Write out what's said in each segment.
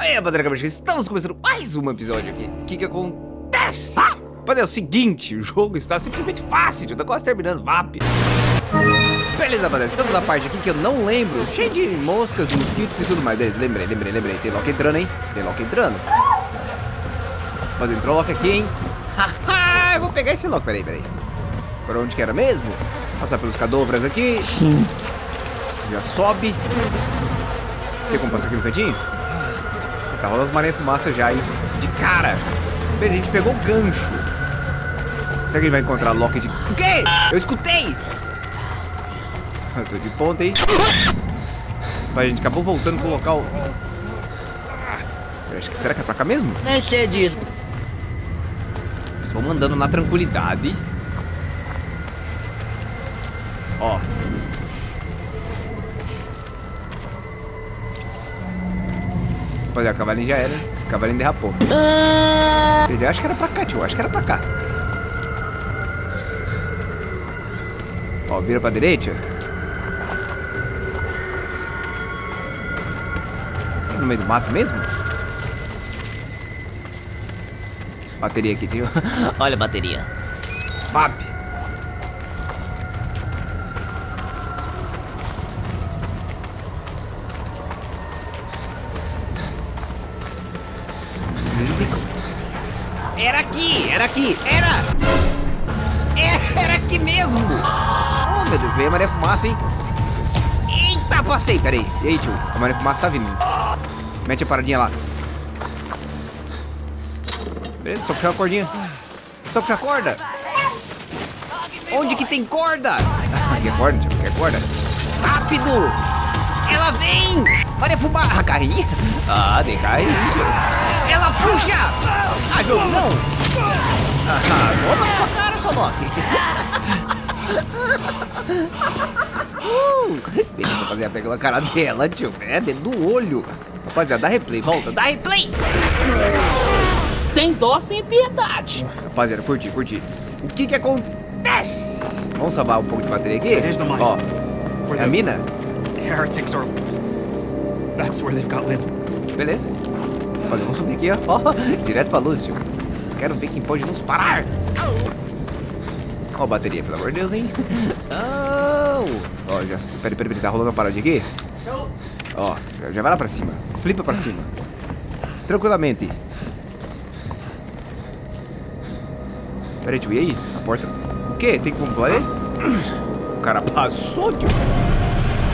Aí, rapaziada, estamos começando mais um episódio aqui. O que que acontece? Rapaziada, é o seguinte, o jogo está simplesmente fácil, eu tô quase terminando, VAP. Beleza, rapaziada, estamos na parte aqui que eu não lembro, cheio de moscas, mosquitos e tudo mais. Beleza, lembrei, lembrei, lembrei. Tem Loki entrando, hein? Tem Loki entrando. Mas entrou Loki aqui, hein? Haha, eu vou pegar esse Loki, peraí, peraí. Para onde que era mesmo? Passar pelos cadovras aqui. Sim. Já sobe. Tem como passar aqui no cantinho? Tá rolando as maré fumaça já, hein? De cara. A gente pegou o gancho. Será que a gente vai encontrar Loki de... O quê? Eu escutei! Eu tô de ponta, hein? A gente acabou voltando pro local... Eu acho que... Será que é pra cá mesmo? Nem sei disso. Eles vão mandando na tranquilidade. Ó. Rapaziada, o cavalinho já era. O cavalinho derrapou. Quer dizer, eu acho que era pra cá, tio. Acho que era pra cá. Ó, vira pra direita. No meio do mato mesmo? Bateria aqui, tio. Olha a bateria. Pap. Aqui, era era! Aqui mesmo! Oh, meu Deus, veio a maré fumaça, hein? Eita, passei, peraí. E aí, tio? A maré fumaça tá vindo. Mete a paradinha lá. Beleza, só puxar a cordinha. Só puxar a corda. Onde que tem corda? É corda, tio, corda. Rápido! Ela vem! Maré fumaça. Carrinha? Ah, tio. Ela puxa! Ah, jogo, não! Ah, toma na sua cara, seu Loki! uh, beleza, rapaziada, pegou a cara dela, tio. É, dentro do olho. Rapaziada, dá replay, volta, dá replay! Sem dó, sem piedade. Nossa, rapaziada, curti, curti. O que que acontece? Vamos salvar um pouco de bateria aqui? Ó, é a mina? heretics are. That's where they've got Lynn. Beleza. Olha, vamos subir aqui, ó. ó direto pra luz, tio. Quero ver quem pode nos parar. Ó a bateria, pelo amor de Deus, hein? Ó, já... Peraí, peraí, peraí. Tá rolando uma paradinha aqui? Ó, já vai lá pra cima. Flipa pra cima. Tranquilamente. Peraí, tio. E aí? A porta... O quê? Tem como pular aí? O cara passou, tio.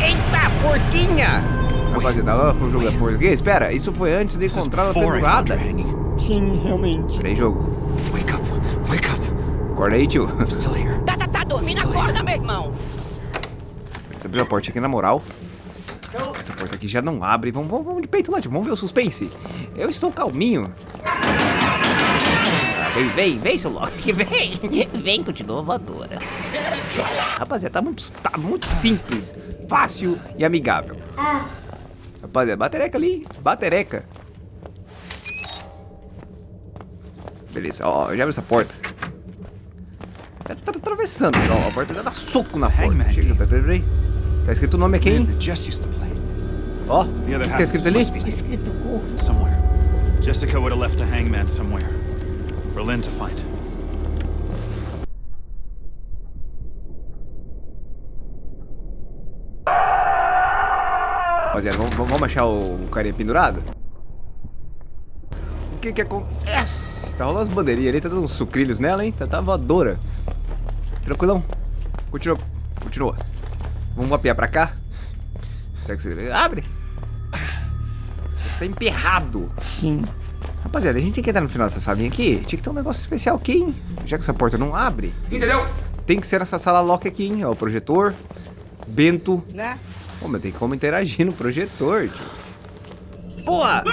Eita, forquinha! Rapaziada, ela foi jogar força aqui. Espera, isso foi antes de encontrar a pendurada. Sim, realmente. Peraí, jogo. Wake up! Wake up! Acorda aí, tio. Tá, tá, tá dormindo, acorda, meu irmão. Você abriu a porta aqui na moral. Essa porta aqui já não abre. Vamos, vamos, vamos de peito lá, tio. Vamos ver o suspense. Eu estou calminho. Ah, Vem, vem, vem, seu Loki, vem. Vem, continua voadora. Rapaziada, tá muito, tá muito simples, fácil e amigável. Rapaziada, batereca ali, batereca. Beleza, ó, já abre essa porta. Ela tá atravessando, ó, a porta já dá soco na porta. Chega, peraí, peraí. Tá escrito o nome aqui, hein? Ó, o que tá escrito ali? Escrito somewhere. Jessica would have left a hangman somewhere for Lynn to find. Rapaziada, vamos, vamos achar o carinha pendurado? O que que acontece? Tá rolando as bandeirinhas ali, tá dando uns sucrilhos nela, hein? Tá, tá voadora. Tranquilão. Continua, continua. Vamos mapear pra cá. Será que você... Abre. Você tá emperrado. Sim. Rapaziada, a gente tem que entrar no final dessa salinha aqui. Tinha que ter um negócio especial aqui, hein? Já que essa porta não abre. Entendeu? Tem que ser essa sala lock aqui, hein? Ó, o projetor. Bento. Né? Pô, mas tem como interagir no projetor, tio. Porra!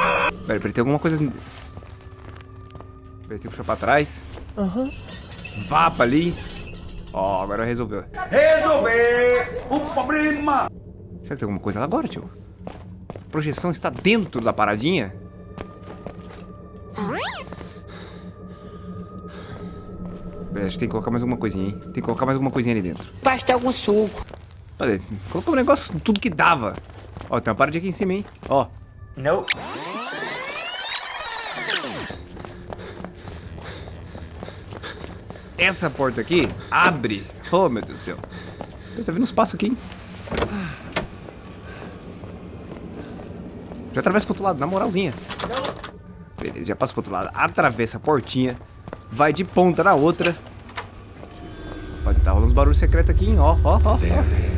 Pera, pera, tem alguma coisa... Pera, tem que puxar pra trás. Aham. Vapa ali. Ó, agora resolveu. resolver o problema. Será que tem alguma coisa lá agora, tio? A projeção está dentro da paradinha? Beleza, a gente tem que colocar mais alguma coisinha, hein? Tem que colocar mais alguma coisinha ali dentro. Pastel com suco. Colocou um negócio tudo que dava. Ó, tem uma parede aqui em cima, hein? Ó. Não. Essa porta aqui abre. Oh, meu Deus do céu. Tá vendo um espaço aqui, hein? Já atravessa pro outro lado, na moralzinha. Beleza, já passa pro outro lado. Atravessa a portinha. Vai de ponta na outra. Pode estar tá rolando uns barulhos secretos aqui, hein? Ó, ó, ó. ó.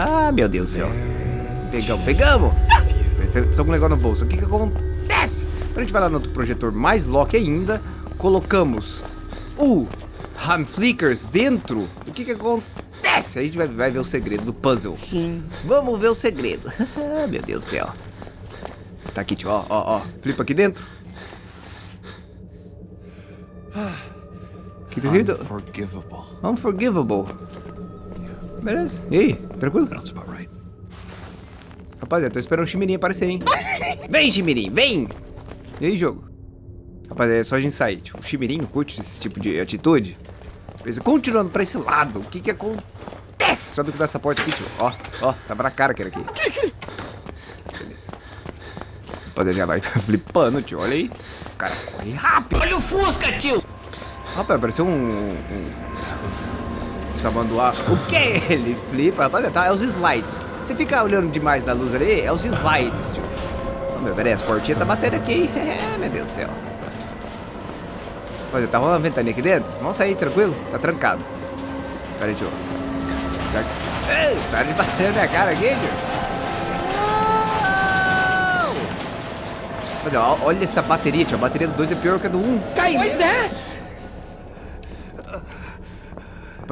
Ah, meu Deus do céu. Pegamos, pegamos. Estou com um negócio no bolso. O que que acontece? A gente vai lá no outro projetor mais lock ainda. Colocamos o Ham Flickers dentro. O que que acontece? A gente vai, vai ver o segredo do puzzle. Sim. Vamos ver o segredo. meu Deus do céu. Tá aqui, tio. Ó, ó, ó. Flipa aqui dentro. Que tá escrito? Unforgivable. Unforgivable. Beleza. E aí? Tranquilo? Sounds about right. Rapaziada, tô esperando o Chimirim aparecer, hein? Vem, Chimirim, vem! E aí, jogo? Rapaziada, é só a gente sair. Tipo, o Chimirim curte esse tipo de atitude. Beleza, continuando pra esse lado, o que que acontece? Só que essa porta aqui, tio. Ó, ó, tava na cara que era aqui. Beleza. Rapaziada, já vai flipando, tio. Olha aí. O cara corre rápido. Olha o Fusca, tio! Rapaz, pareceu um... um... Tamanduá. O que é ele? Flipa, rapaziada, tá? É os slides. Você fica olhando demais na luz ali, é os slides, tio. Oh, meu, peraí, as portinhas tá batendo aqui? É, meu Deus do céu. Olha, tá rolando ventania aqui dentro? Vamos sair, tranquilo? Tá trancado. Pera aí, tio. Certo? Ei, para de bater na minha cara aqui, tio. Olha, olha essa bateria, tio. A bateria do 2 é pior que a do 1. Um. Pois é!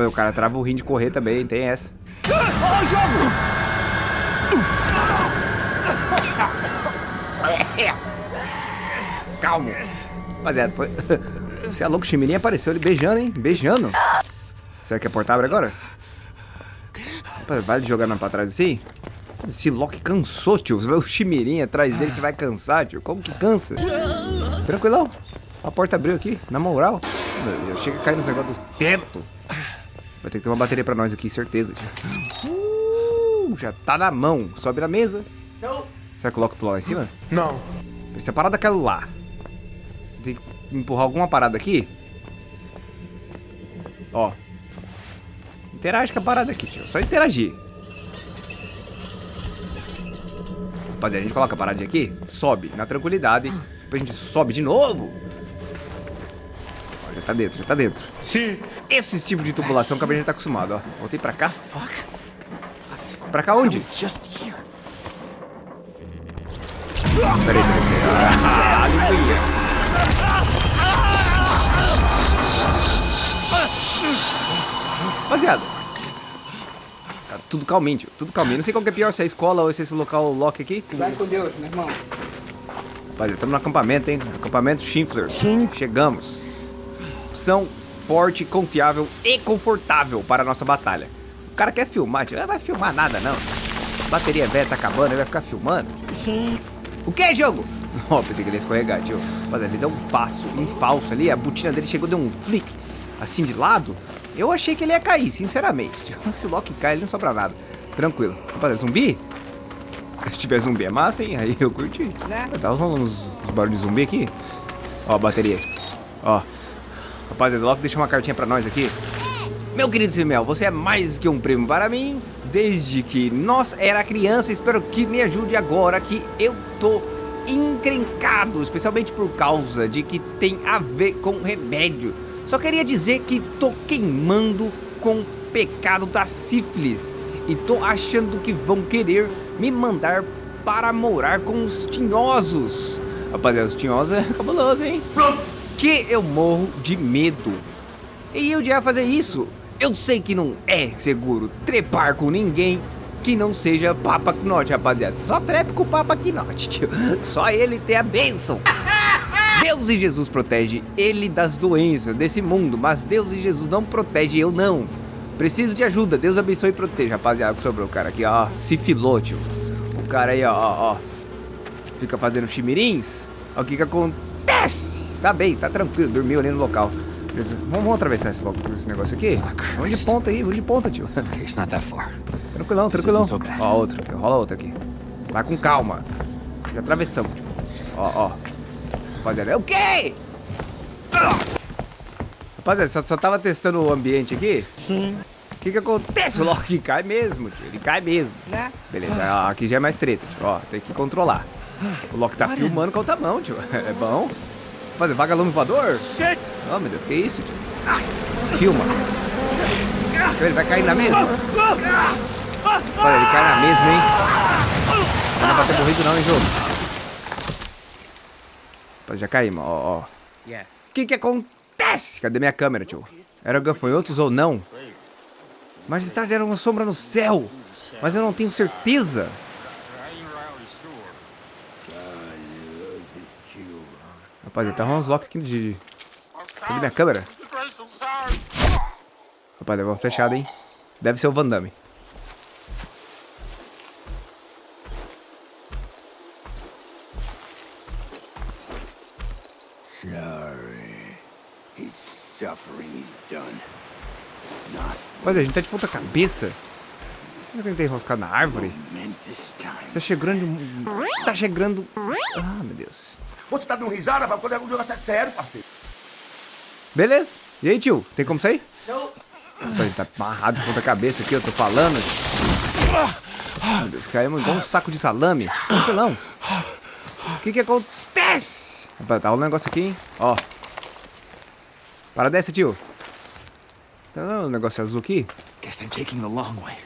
O cara trava o rim de correr também, tem essa. Calma. Rapaziada, foi... Você é louco, o Chimirinha apareceu ele beijando, hein? Beijando. Será que a porta abre agora? Rapaz, vai jogando pra trás assim? Esse Loki cansou, tio. Você vai o Chimirinha atrás dele, você vai cansar, tio. Como que cansa? Tranquilão. A porta abriu aqui, na moral. Eu chego a cair nos negócios do teto. Vai ter que ter uma bateria pra nós aqui, certeza. Uh, já tá na mão. Sobe na mesa. Será que eu coloco o lá em cima? Não. Essa parada é aquela lá. Tem que empurrar alguma parada aqui. Ó. Interage com a parada aqui, tio. Só interagir. Rapaziada, a gente coloca a parada aqui, sobe na tranquilidade. Depois a gente sobe de novo. Tá dentro, já tá dentro. Sim. Esse tipo de tubulação que a gente já tá acostumado, ó. Voltei pra cá. Fuck. Pra cá onde? Just here. Peraí, peraí, peraí. Ah, aleluia. Rapaziada. Tá tudo calminho, tio. Tudo calminho. Não sei qual que é pior, se é a escola ou se é esse local lock aqui. Vai com Deus, meu irmão. Rapaziada, estamos no acampamento, hein? Acampamento Schiffler. Sim. Chegamos. Opção forte, confiável e confortável para a nossa batalha. O cara quer filmar, tio. Não vai filmar nada, não. A bateria velha tá acabando, ele vai ficar filmando. Sim. O que, jogo? Ó, pensei que ele ia escorregar, tio. Rapaziada, ele deu um passo em falso ali, a botina dele chegou, deu um flick, assim de lado. Eu achei que ele ia cair, sinceramente. Tio. Se o Loki cai, ele não sobra nada. Tranquilo. Rapaziada, zumbi? Se tiver zumbi é massa, hein? Aí eu curti. Né? Tava rolando uns, uns barulhos de zumbi aqui. Ó, a bateria. Ó. Rapaziada, o Loki deixou uma cartinha pra nós aqui. Meu querido Simel, você é mais que um primo para mim. Desde que nós era criança, espero que me ajude agora que eu tô encrencado, especialmente por causa de que tem a ver com remédio. Só queria dizer que tô queimando com pecado da sífilis e tô achando que vão querer me mandar para morar com os tinhosos. Rapaziada, os tinhosos é cabuloso, hein? Que eu morro de medo. E eu já fazer isso. Eu sei que não é seguro trepar com ninguém que não seja Papa Knote, rapaziada. Só trepe com o Papa Knote, tio. Só ele tem a bênção. Deus e Jesus protege ele das doenças desse mundo, mas Deus e Jesus não protege eu não. Preciso de ajuda. Deus abençoe e proteja, rapaziada. O que sobrou, cara aqui, ó. Se filou, tio. O cara aí, ó, ó, ó. Fica fazendo chimirins. Ó, o que que acontece? Tá bem, tá tranquilo. Dormiu ali no local. Beleza. Vamos, vamos atravessar esse, esse negócio aqui? vamos de ponta aí, vamos de ponta, tio. It's not that far. Tranquilão, tranquilão. so. Ó, aqui, rola outra aqui. Vai com calma. Já atravessamos, tio. Ó, ó. Rapaziada, é o quê? Rapaziada, só, só tava testando o ambiente aqui. Sim. O que que acontece? O Loki cai mesmo, tio. Ele cai mesmo. Né? Beleza, ó, aqui já é mais treta, tio. Ó, tem que controlar. O Loki tá filmando com a outra mão, tio. É bom. Rapaziada, vagalume voador? Shit! Oh, meu Deus, que isso, tio? Filma. Ele vai cair na mesma? Olha, ele cai na mesma, hein? Não vai ter morrido não, hein, jogo? Já caímos, ó, ó. O que que acontece? Cadê minha câmera, tio? Eram gafanhotos ou não? Majestade era uma sombra no céu, mas eu não tenho certeza. Rapaz, tá rolando uns lock aqui de... Cadê minha câmera? Rapaz, deu uma flechada, hein? Deve ser o Van Damme. Rapaz, a gente tá de ponta cabeça. Será que ele tá enroscado na árvore? Está chegando... Está chegando... Ah, meu Deus. Você tá dando risada pra quando o negócio é sério, parceiro. Beleza. E aí, tio? Tem como sair? Não. Ele tá amarrado de ponta cabeça aqui, eu tô falando. Meu Deus, caímos igual um saco de salame. Tranquilão. O que que acontece? Rapaz, tá rolando um negócio aqui, hein? Ó. Para dessa, tio. Tá vendo o negócio azul aqui? Guess I'm taking the long way.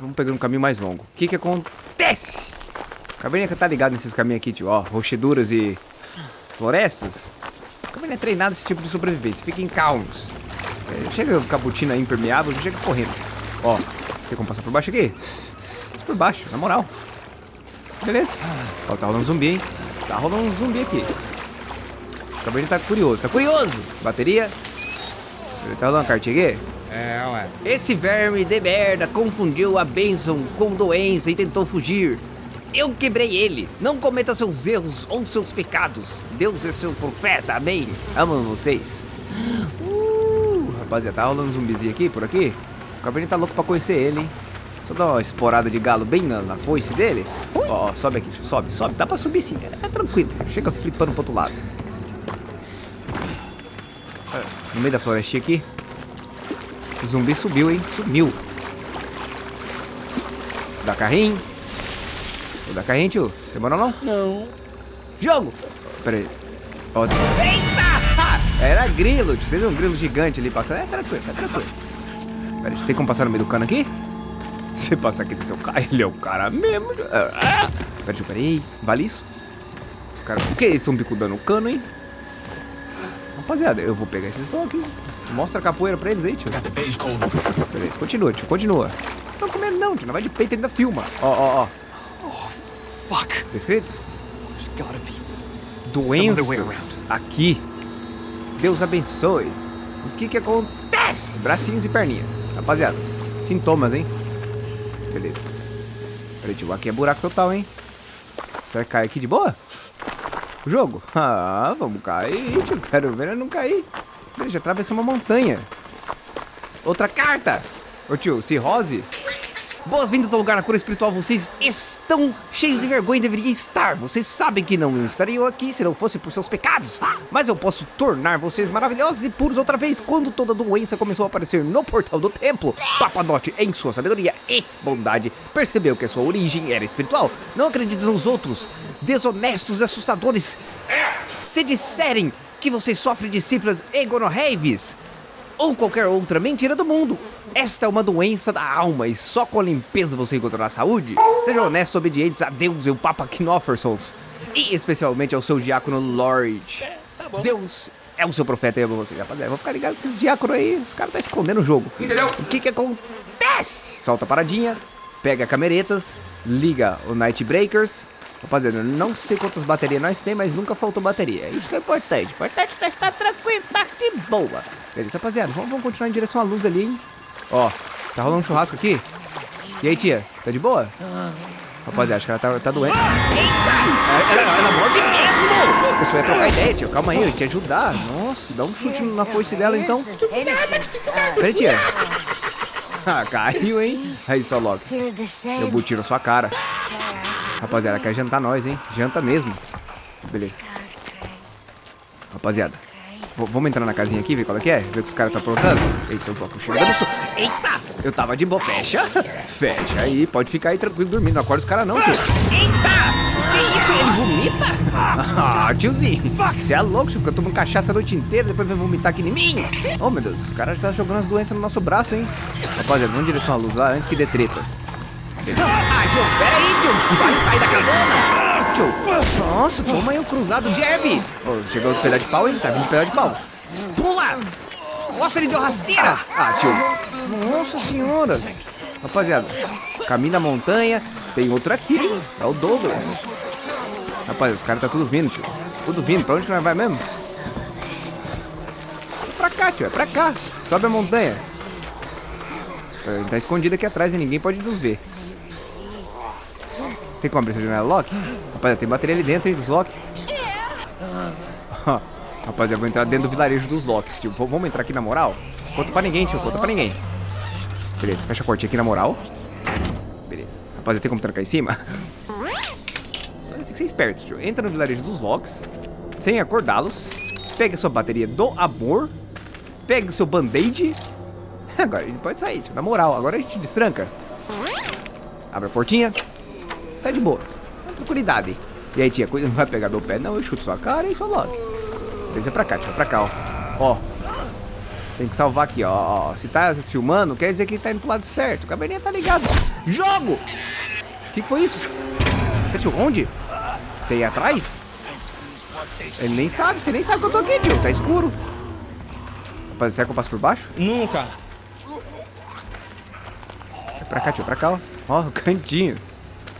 Vamos pegando um caminho mais longo. O que que acontece? Caverninha que tá ligado nesses caminhos aqui, tio. Ó, rocheduras e florestas. Caverninha é treinado esse tipo de sobrevivência. Fiquem calmos. É, chega cabutina impermeável, chega correndo. Ó, tem como passar por baixo aqui? Passa por baixo, na moral. Beleza. Ó, tá rolando um zumbi, hein? Tá rolando um zumbi aqui. O tá curioso, tá curioso. Bateria. Ele tá rolando uma cartinha aqui? É, ué. Esse verme de merda confundiu a bênção com doença e tentou fugir. Eu quebrei ele. Não cometa seus erros ou seus pecados. Deus é seu profeta, amém. Amo vocês. Uh, rapaziada, tá rolando um zumbizinho aqui, por aqui? O Cabernet tá louco pra conhecer ele, hein? Só dá uma esporada de galo bem na, na foice dele. Ó, ó, sobe aqui, sobe, sobe. Dá pra subir sim, é, é tranquilo. Chega flipando pro outro lado. No meio da florestinha aqui. O zumbi subiu, hein? Sumiu. Dá carrinho. Vou dar carrinho, tio. Demora não? Não. Jogo! Pera aí. Ó, Eita! Era grilo, tio. Você viu um grilo gigante ali passando? É tranquilo, é tranquilo. Pera aí, tem como passar no meio do cano aqui? Você passa aqui, seu cara. Ele é o cara mesmo. tio. Ah! Pera, tio, pera aí. Vale isso? Os caras. O que? Eles estão bicudando o cano, hein? Rapaziada, eu vou pegar esses aqui. Mostra a capoeira pra eles aí, tio. Beleza, continua, tio, continua. Não comendo não, tio. Não vai de peito ainda filma. Ó, ó, ó. Fuck. Tá escrito? Doenças aqui. Deus abençoe. O que que acontece? Bracinhos e perninhas. Rapaziada, sintomas, hein? Beleza. Peraí, tio, aqui é buraco total, hein? Será que cai aqui de boa? O jogo? Ah, vamos cair, tio. Quero ver não cair. Deixa atravessar uma montanha. Outra carta. Ô tio, cirrose? Boas-vindas ao lugar na cura espiritual. Vocês estão cheios de vergonha e deveriam estar. Vocês sabem que não estariam aqui se não fosse por seus pecados. Mas eu posso tornar vocês maravilhosos e puros outra vez quando toda doença começou a aparecer no portal do templo. Papadote, em sua sabedoria e bondade, percebeu que a sua origem era espiritual. Não acredite nos outros, desonestos e assustadores. Se disserem que vocês sofrem de cifras e gonorreives, ou qualquer outra mentira do mundo. Esta é uma doença da alma e só com a limpeza você encontrará a saúde. Sejam honestos, obedientes a Deus e o Papa Knoffersons. E especialmente ao seu diácono Lord. Deus é o seu profeta e ama você. Rapaziada, vou ficar ligado com esses diáconos aí. Os caras tá escondendo o jogo. Entendeu? O que que acontece? Solta a paradinha, pega cameretas, liga o Night Breakers. Rapaziada, eu não sei quantas baterias nós tem, mas nunca faltou bateria. Isso que é importante. Importante é estar tranquilo, tá de boa. Beleza, rapaziada, vamos, vamos continuar em direção à luz ali, hein? Ó, tá rolando um churrasco aqui. E aí, tia, tá de boa? Rapaziada, acho que ela tá, tá doente. Eita! Ela, ela, ela morde mesmo! Eu só ia trocar ideia, tia. Calma aí, eu ia te ajudar. Nossa, dá um chute na foice dela, então. Peraí, tia. Ah, caiu, hein? Aí, só logo. Eu boto tiro na sua cara. Rapaziada, quer jantar nós, hein? Janta mesmo. Beleza. Rapaziada, vamos entrar na casinha aqui, ver qual é que é? Ver o que os caras tá aprontando? Ei, seus blocos chegando. so- Eita! Eu tava de boa. Fecha. Fecha aí. Pode ficar aí tranquilo dormindo. Não acorda os caras não, tio. Eita! Que isso? Ele vomita? Ah, tiozinho. Você é louco, tio. Fica tomando cachaça a noite inteira, depois vem vomitar aqui em mim. Oh, meu Deus. Os caras já tá jogando as doenças no nosso braço, hein? Rapaziada, vamos em direção à luz lá antes que dê treta. Ah, tio, pera aí, tio. Vale sair da cabana. Tio, nossa, toma aí um cruzado jab. Oh, chegou de pedaço de pau, hein? Tá vindo de pedaço de pau. Pula! Nossa, ele deu rasteira. Ah, tio. Nossa senhora. Rapaziada, caminho da montanha. Tem outro aqui, hein? É o Douglas. Rapaz, os caras tá tudo vindo, tio. Tudo vindo. Pra onde que nós vai mesmo? É pra cá, tio. É pra cá. Sobe a montanha. Ele tá escondido aqui atrás e ninguém pode nos ver. Tem como abrir essa janela lock? Rapaziada, tem bateria ali dentro, hein, dos lock. Rapaziada, eu vou entrar dentro do vilarejo dos locks, tio. V- Vamos entrar aqui na moral? Conta pra ninguém, tio. Conta pra ninguém. Beleza, fecha a portinha aqui na moral. Beleza. Rapaziada, tem como trancar em cima? Tem que ser esperto, tio. Entra no vilarejo dos locks, sem acordá-los. Pega a sua bateria do amor. Pega o seu band-aid. Agora a gente pode sair, tio. Na moral, agora a gente destranca. Abre a portinha. Sai de boa. Tranquilidade. E aí, tia, coisa não vai pegar meu pé, não. Eu chuto sua cara e só logo. Desce pra cá, tia. Pra cá, ó. Ó. Tem que salvar aqui, ó, ó. Se tá filmando, quer dizer que tá indo pro lado certo. O cabelinho tá ligado. Jogo! O que, que foi isso? Tá, tio, onde? Você ia atrás? Ele nem sabe, você nem sabe que eu tô aqui, tio. Tá escuro. Rapaz, será que eu passo por baixo? Nunca. É pra cá, tio, pra cá, ó. Ó, o cantinho.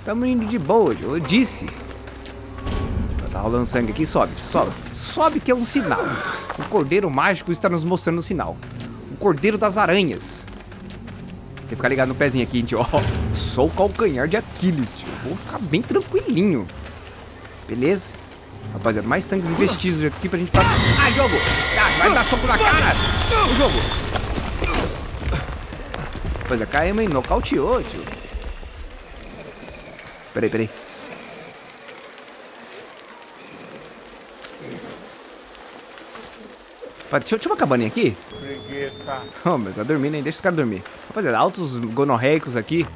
Tamo indo de boa, tio. Eu disse. Tá rolando sangue aqui, sobe, tio, sobe. Sobe que é um sinal. O cordeiro mágico está nos mostrando um sinal. O cordeiro das aranhas. Tem que ficar ligado no pezinho aqui, tio. Ó, sou o calcanhar de Aquiles, tio. Vou ficar bem tranquilinho. Beleza? Rapaziada, mais sangues e vestígios aqui pra gente passar. Ah, jogo! Ah, vai dar soco na cara! O jogo! Rapaziada, caímos, hein? Nocauteou, tio. Peraí, peraí. Deixa, deixa uma cabaninha aqui. Preguiça. Oh, mas tá dormindo, hein? Deixa os caras dormir. Rapaziada, altos gonorreicos aqui.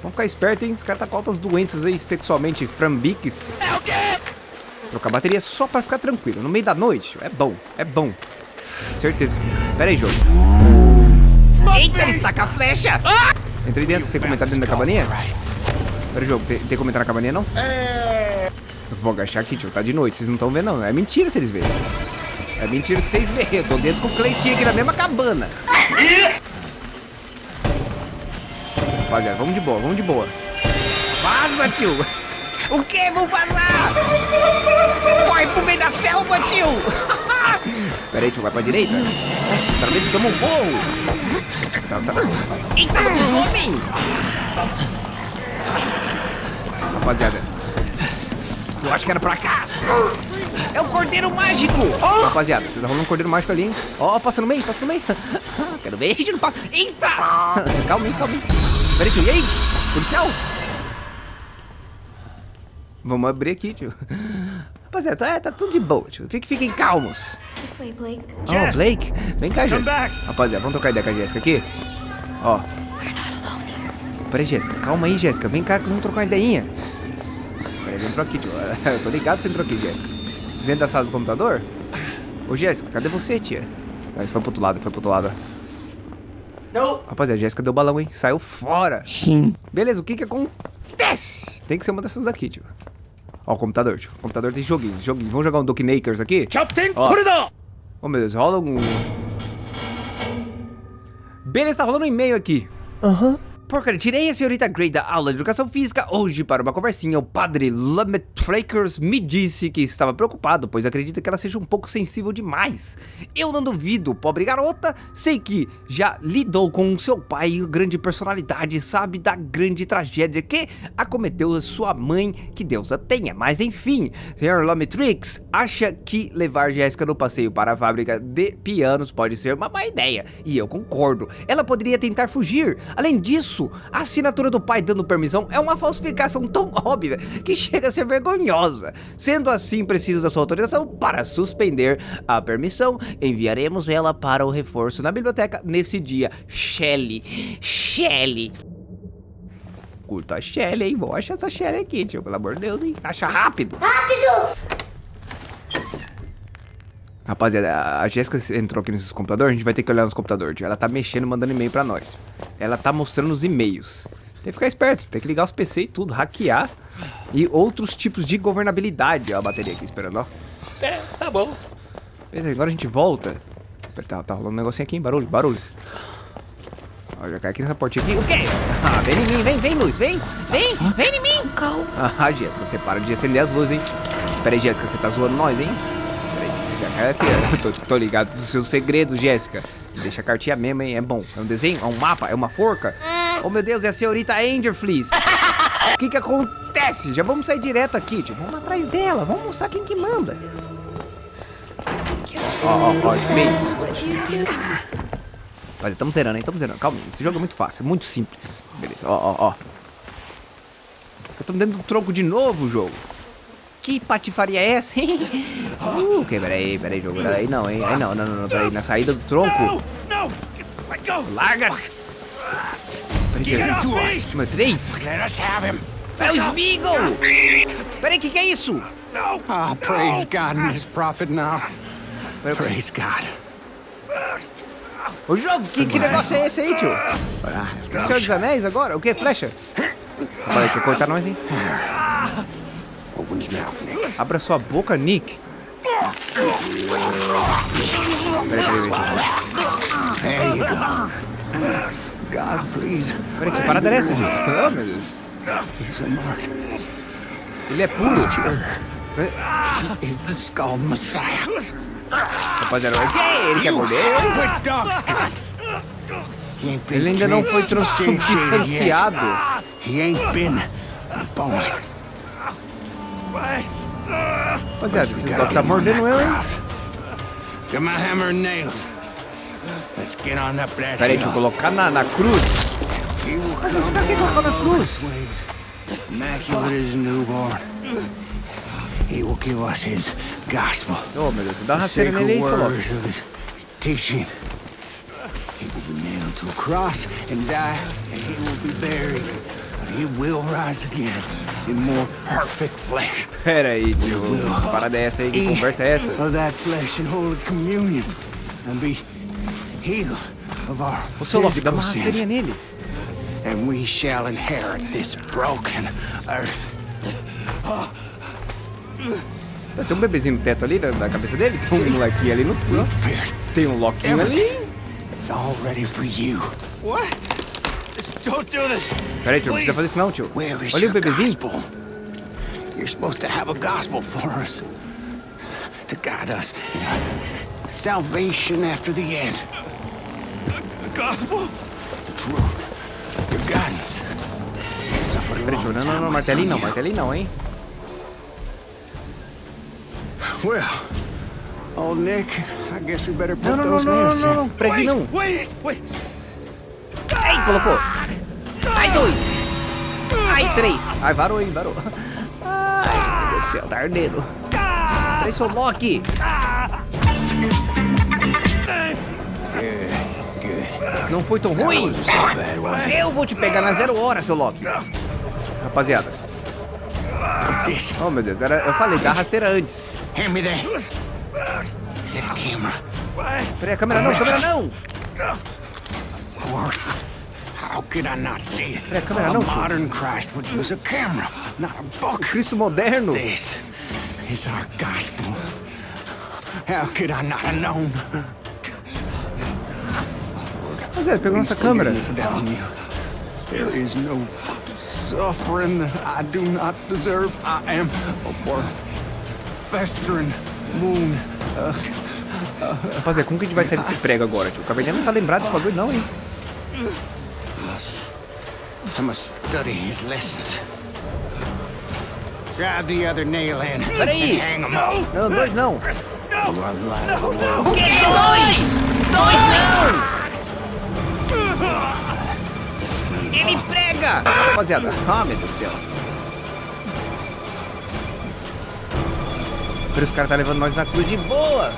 Vamos ficar esperto, hein? Os caras tá com altas doenças aí, sexualmente frambiques. É o quê? Trocar bateria só pra ficar tranquilo. No meio da noite, é bom, é bom. Certeza. Pera aí, jogo. Eita, ele está com a flecha! Entrei dentro, tem como entrar dentro da cabaninha? Pera jogo, tem, tem como entrar na cabaninha, não? Eu vou agachar aqui, tio, tá de noite, vocês não estão vendo, não. É mentira se eles verem. É mentira se vocês verem. Eu tô dentro com o Cleitinho aqui na mesma cabana. Rapaziada, vamos de boa, vamos de boa. Vaza, tio! O quê? Vamos vazar! Corre pro meio da selva, tio! Pera aí, tio, vai pra direita? Nossa, atravessamos o morro! Tá, tá. Eita, homem! Rapaziada, eu acho que era pra cá! É o cordeiro mágico! Rapaziada, tá rolando um cordeiro mágico ali, hein? Ó, passa no meio, passa no meio. Quero ver, gente, não passa. Eita! Calma aí, calma aí. Pera aí, tio, e aí? Policial? Vamos abrir aqui, tio. Rapaziada, tá, tá tudo de boa, tio. Fiquem, fiquem calmos. This way, Blake. Oh, Blake, vem cá, Jéssica. back. Rapaziada, vamos trocar ideia com a Jéssica aqui? Ó. Peraí, Jéssica, calma aí, Jéssica. Vem cá que vamos trocar uma ideinha. Peraí, ele entrou aqui, tio. Eu tô ligado que você entrou aqui, Jéssica. Dentro da sala do computador? Ô, Jéssica, cadê você, tia? Mas foi pro outro lado, foi pro outro lado. Não. Rapaziada, a Jéssica deu balão, hein? Saiu fora. Sim. Beleza, o que que acontece? Tem que ser uma dessas daqui, tio. Ó, o computador, tio. O computador tem joguinho, joguinho. Vamos jogar um Dokinakers aqui? Captain, Ó. put it on! Oh, meu Deus, rola um... Beleza, tá rolando um e-mail aqui. Aham. Porcaria, tirei a senhorita Grey da aula de educação física hoje para uma conversinha. O padre Lametfrakers me disse que estava preocupado, pois acredita que ela seja um pouco sensível demais. Eu não duvido, pobre garota. Sei que já lidou com seu pai, grande personalidade, sabe da grande tragédia que acometeu sua mãe, que Deus a tenha. Mas enfim, senhor Lametrix acha que levar Jéssica no passeio para a fábrica de pianos pode ser uma má ideia. E eu concordo. Ela poderia tentar fugir. Além disso, isso? A assinatura do pai dando permissão é uma falsificação tão óbvia que chega a ser vergonhosa. Sendo assim, preciso da sua autorização para suspender a permissão. Enviaremos ela para o reforço na biblioteca nesse dia. Shelly. Shelly. Curta a Shelly, hein? Vou achar essa Shelly aqui, tio. Pelo amor de Deus, hein? Acha rápido. Rapaziada, a Jéssica entrou aqui nesses computadores, a gente vai ter que olhar nos computadores, tio. Ela tá mexendo, mandando e-mail pra nós. Ela tá mostrando os e-mails. Tem que ficar esperto, tem que ligar os PC e tudo, hackear. E outros tipos de governabilidade. Ó a bateria aqui esperando, ó. É, tá bom. Beleza, agora a gente volta. Pera, tá, tá rolando um negocinho aqui, hein? Barulho, barulho. Ó, já cai aqui nessa portinha aqui. O quê? Ah, vem em mim, vem, vem, luz, vem. Vem, vem em mim. Calma. Ah, Jéssica, você para de acender as luzes, hein? Pera aí, Jéssica, você tá zoando nós, hein? Aí, ó. Tô, tô ligado dos seus segredos, Jéssica. Deixa a cartinha mesmo, hein? É bom. É um desenho? É um mapa? É uma forca? Oh, meu Deus, é a senhorita Angerfleece. O que que acontece? Já vamos sair direto aqui, tio. Vamos atrás dela. Vamos mostrar quem que manda. Ó, ó, ó. Olha, estamos zerando, hein? Estamos zerando. Calma, esse jogo é muito fácil, é muito simples. Beleza, ó, ó, ó. Estamos dentro do tronco de novo, jogo. Que patifaria é essa, hein? Uh, ok, peraí, peraí, jogo. Aí não, hein? Aí não, não, não, não, peraí. Na saída do tronco. Larga! Peraí, peraí. Número 3? Let us have him. É o Smeagol! Peraí, o que, que é isso? Ah, praise God and his prophet now. Praise God. O jogo, que, que negócio é esse aí, tio? Have no Senhor dos Anéis agora? O que? Flecha? Olha, quer cortar nós, hein? Open his mouth, Nick. Abra sua boca, Nick. Peraí, peraí, peraí. Peraí, que parada é essa, gente? Oh, meu Deus. Ele é puro. Is the skull Messiah? Rapaziada, é ele que cordeiro? Quit dog Scott. He ain't been Ele ainda não foi transubstanciado. He ain't been born. Rapaziada, esses dogs tá mordendo eu, hein? Get my hammer and nails. Let's get on up that Peraí, deixa eu colocar na, na cruz. He will Pra que colocar na cruz? immaculate a newborn. He will give us his gospel. Ô, meu Deus, dá uma nele aí, words of his, his teaching. He will be nailed to a cross and die, and he will be buried. But he will rise again Pera aí, tio. Que parada é essa aí? Que conversa é essa? Of that flesh in holy communion, and be healed of our Ô, seu louco, dá uma sins. rasteirinha nele. And we shall inherit this broken earth. Tem um bebezinho no teto ali, na, cabeça dele. Tem um molequinho ali no fundo. Tem um loquinho ali. It's all ready for you. What? Don't do this! Pera aí, tio, não precisa fazer isso não, tio. Where is Olha o your bebezinho. gospel? You're supposed to have a gospel for us. To guide us in our salvation after the end. Gospel? The truth. Your guidance. You suffered a Pera aí, tio. long Não, não, time não, martelinho não, waiting on martelinho não, hein? you. Well, old Nick, I guess we better put Não, não, não, those não, não, nails não, não. in. Pregue não. Wait! Wait! Ai, colocou. Ai, dois. Ai, três. Ai, varou, hein, varou. Ai, meu Deus do céu, tá ardendo. Peraí, seu Loki. Não foi tão ruim. Eu vou te pegar na zero hora, seu Loki. Rapaziada. Oh, meu Deus. Era, eu falei, dá rasteira antes. A? Peraí, a câmera não, câmera não. Of course. How could I not see it? Peraí, a câmera não, modern Christ would use a camera, not a book. Cristo moderno. This is our gospel. How could I not have known? Rapaziada, pegou nossa câmera. There is no suffering that I do not deserve. I am a worm, festering wound. Rapaziada, como que a gente vai sair desse prego agora, tio? O Caverninha não tá lembrado desse bagulho não, hein? I must study his lessons. Drive the other nail in Peraí. and hang him up. Não, dois não. You are the light of the world. O quê? Dois! Dois não! Ele prega! Rapaziada, ah, meu Deus do céu. Por isso o cara tá levando nós na cruz de boa.